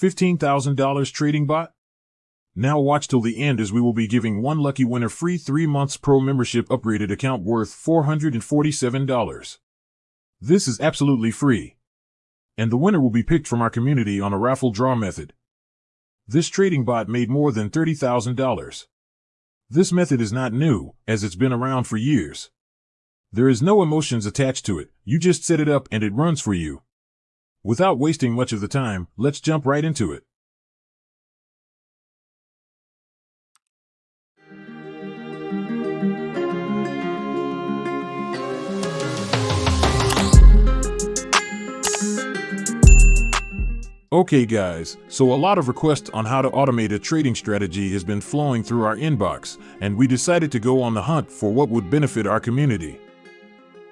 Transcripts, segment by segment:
$15,000 trading bot? Now watch till the end as we will be giving one lucky winner free 3 months pro membership upgraded account worth $447. This is absolutely free. And the winner will be picked from our community on a raffle draw method. This trading bot made more than $30,000. This method is not new, as it's been around for years. There is no emotions attached to it, you just set it up and it runs for you. Without wasting much of the time, let's jump right into it. Okay guys, so a lot of requests on how to automate a trading strategy has been flowing through our inbox, and we decided to go on the hunt for what would benefit our community.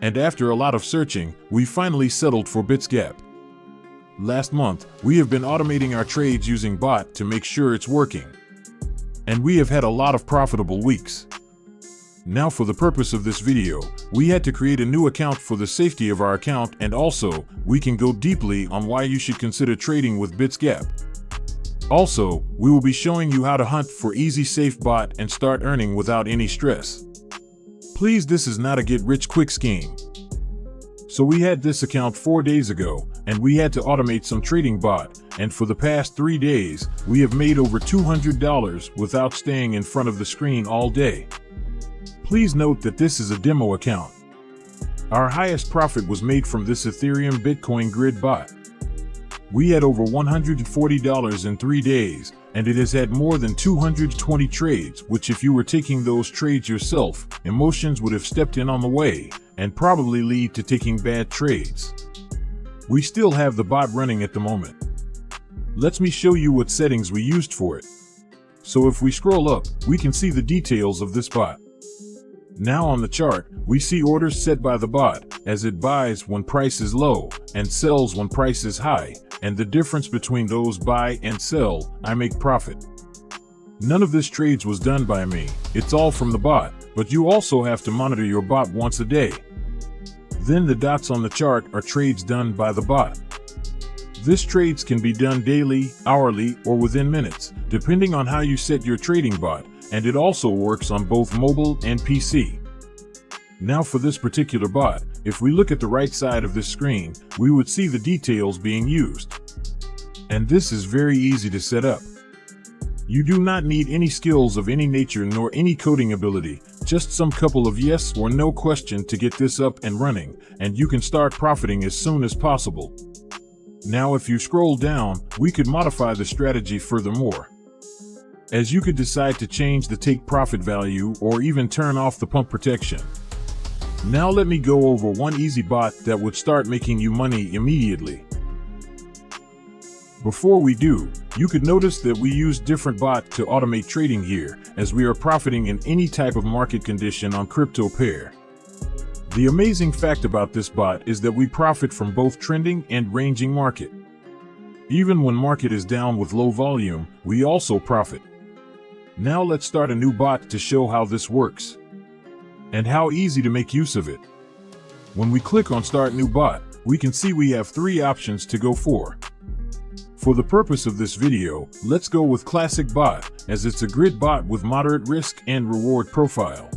And after a lot of searching, we finally settled for BitsGap. Last month, we have been automating our trades using bot to make sure it's working. And we have had a lot of profitable weeks. Now for the purpose of this video, we had to create a new account for the safety of our account and also, we can go deeply on why you should consider trading with BitsGap. Also, we will be showing you how to hunt for easy safe bot and start earning without any stress. Please this is not a get rich quick scheme. So we had this account four days ago, and we had to automate some trading bot, and for the past three days, we have made over $200 without staying in front of the screen all day. Please note that this is a demo account. Our highest profit was made from this Ethereum Bitcoin grid bot. We had over $140 in three days, and it has had more than 220 trades, which if you were taking those trades yourself, emotions would have stepped in on the way, and probably lead to taking bad trades. We still have the bot running at the moment. Let me show you what settings we used for it. So if we scroll up, we can see the details of this bot. Now on the chart, we see orders set by the bot, as it buys when price is low and sells when price is high, and the difference between those buy and sell, I make profit. None of this trades was done by me, it's all from the bot, but you also have to monitor your bot once a day. Then the dots on the chart are trades done by the bot. This trades can be done daily, hourly, or within minutes, depending on how you set your trading bot, and it also works on both mobile and PC. Now for this particular bot, if we look at the right side of this screen, we would see the details being used. And this is very easy to set up. You do not need any skills of any nature nor any coding ability, just some couple of yes or no question to get this up and running, and you can start profiting as soon as possible. Now if you scroll down, we could modify the strategy furthermore as you could decide to change the take profit value or even turn off the pump protection. Now let me go over one easy bot that would start making you money immediately. Before we do, you could notice that we use different bot to automate trading here, as we are profiting in any type of market condition on crypto pair. The amazing fact about this bot is that we profit from both trending and ranging market. Even when market is down with low volume, we also profit. Now let's start a new bot to show how this works and how easy to make use of it. When we click on Start New Bot, we can see we have three options to go for. For the purpose of this video, let's go with Classic Bot, as it's a grid bot with moderate risk and reward profile.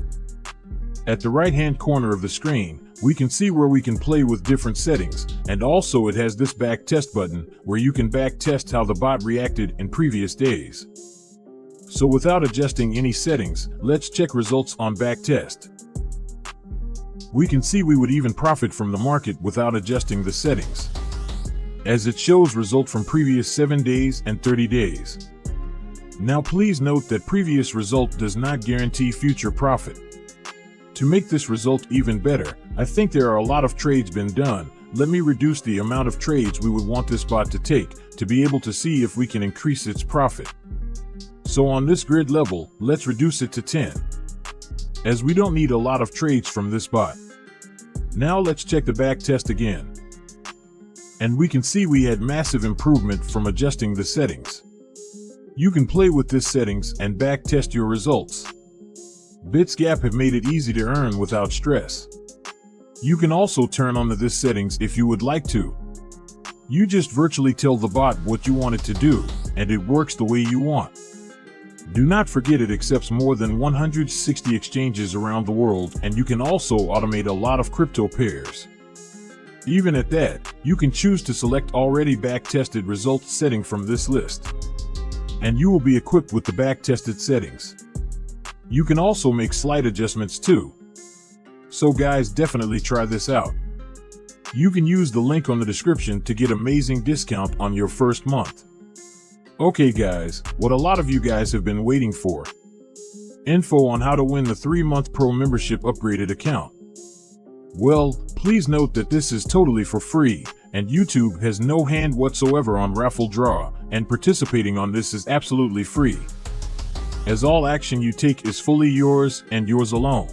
At the right-hand corner of the screen, we can see where we can play with different settings, and also it has this back test button, where you can back test how the bot reacted in previous days. So without adjusting any settings, let's check results on back test. We can see we would even profit from the market without adjusting the settings, as it shows result from previous 7 days and 30 days. Now please note that previous result does not guarantee future profit. To make this result even better, I think there are a lot of trades been done. Let me reduce the amount of trades we would want this bot to take to be able to see if we can increase its profit. So on this grid level, let's reduce it to 10, as we don't need a lot of trades from this bot. Now let's check the back test again. And we can see we had massive improvement from adjusting the settings. You can play with this settings and back test your results. BitsGap have made it easy to earn without stress. You can also turn on the this settings if you would like to. You just virtually tell the bot what you want it to do, and it works the way you want. Do not forget it accepts more than 160 exchanges around the world and you can also automate a lot of crypto pairs. Even at that, you can choose to select already back-tested results setting from this list. And you will be equipped with the back-tested settings. You can also make slight adjustments too. So guys definitely try this out. You can use the link on the description to get amazing discount on your first month. Okay guys, what a lot of you guys have been waiting for. Info on how to win the 3-month pro membership upgraded account. Well, please note that this is totally for free, and YouTube has no hand whatsoever on raffle draw, and participating on this is absolutely free. As all action you take is fully yours and yours alone.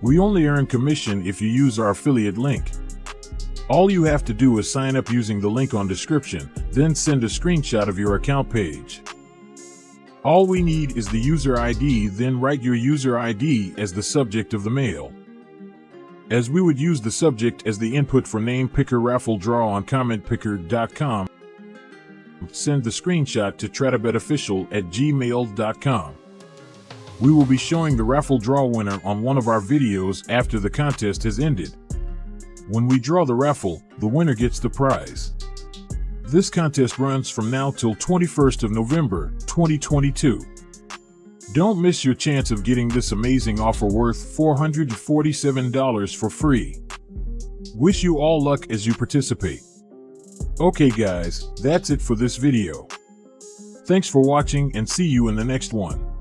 We only earn commission if you use our affiliate link. All you have to do is sign up using the link on description, then send a screenshot of your account page. All we need is the user ID, then write your user ID as the subject of the mail. As we would use the subject as the input for name picker raffle draw on commentpicker.com, send the screenshot to tradabetofficial at gmail.com. We will be showing the raffle draw winner on one of our videos after the contest has ended. When we draw the raffle, the winner gets the prize. This contest runs from now till 21st of November, 2022. Don't miss your chance of getting this amazing offer worth $447 for free. Wish you all luck as you participate. Okay guys, that's it for this video. Thanks for watching and see you in the next one.